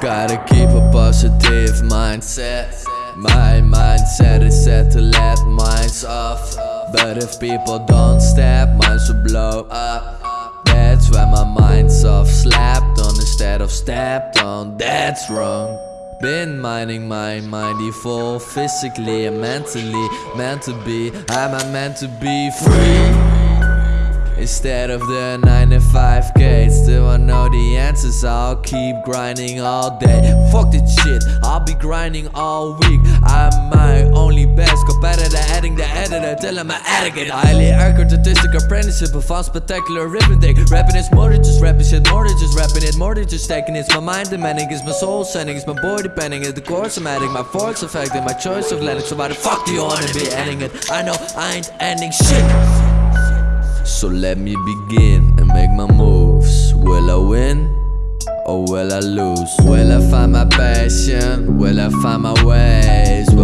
Gotta keep a positive mindset. My mindset is set to let minds off. But if people don't step, minds will blow up. That's why my mind's off. Slapped on instead of stepped on. That's wrong. Been minding my mindy full physically and mentally. Meant to be, am I meant to be free? Instead of the 9 to 5 k Still I I'll keep grinding all day. Fuck this shit I'll be grinding all week. I'm my only best Competitor adding the editor. Till I'm an addict Highly accurate statistic apprenticeship found spectacular arithmetic. Rapping is more than just rapping shit More than just rapping it More than just taking It's my mind demanding It's my soul sending It's my boy depending. It's the course I'm adding My force affecting My choice of letting So why the fuck do you wanna be ending it? I know I ain't ending shit. So let me begin and make my moves. Will I win or will I lose? Will I find my passion? Will I find my ways?